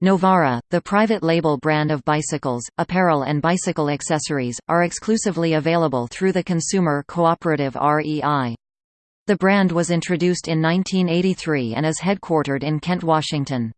Novara, the private label brand of bicycles, apparel and bicycle accessories, are exclusively available through the consumer cooperative REI. The brand was introduced in 1983 and is headquartered in Kent, Washington.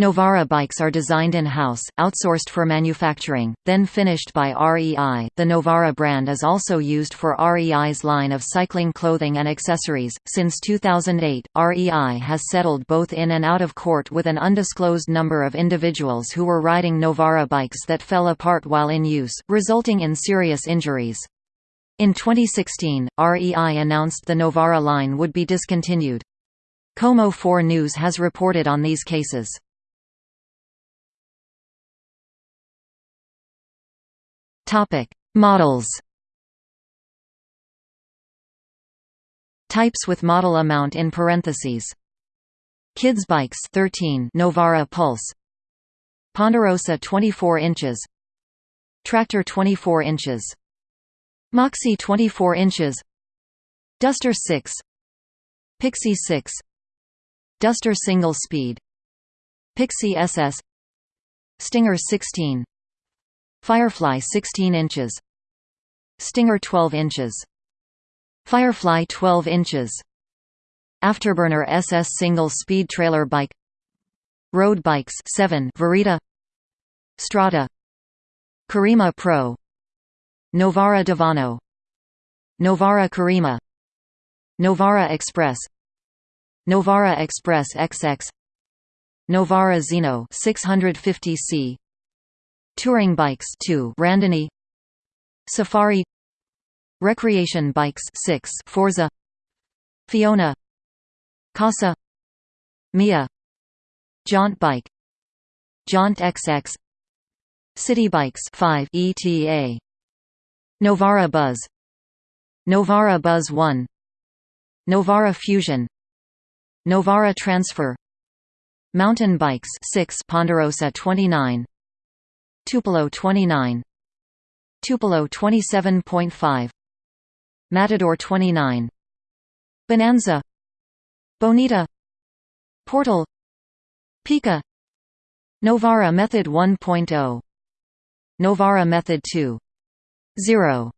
Novara bikes are designed in-house, outsourced for manufacturing, then finished by REI. The Novara brand is also used for REI's line of cycling clothing and accessories. Since 2008, REI has settled both in and out of court with an undisclosed number of individuals who were riding Novara bikes that fell apart while in use, resulting in serious injuries. In 2016, REI announced the Novara line would be discontinued. KOMO 4 News has reported on these cases. Topic: Models. Types with model amount in parentheses. Kids bikes 13 Novara Pulse. Ponderosa 24 inches. Tractor 24 inches. Moxie 24 inches. Duster 6. Pixie 6. Duster single speed. Pixie SS. Stinger 16 Firefly 16 inches. Stinger 12 inches. Firefly 12 inches. Afterburner SS single speed trailer bike. Road bikes 7 Verita. Strada. Karima Pro. Novara Divano Novara Karima. Novara Express. Novara Express XX Novara Zeno 650C Touring bikes 2 Randonnée Safari Recreation bikes 6 Forza Fiona Casa Mia Jaunt bike Jaunt XX City bikes 5 ETA Novara Buzz Novara Buzz 1 Novara Fusion Novara Transfer Mountain bikes 6 Ponderosa 29 Tupelo 29 Tupelo 27.5 Matador 29 Bonanza. Bonita. Portal. Pika Novara Method 1.0 Novara Method 2.0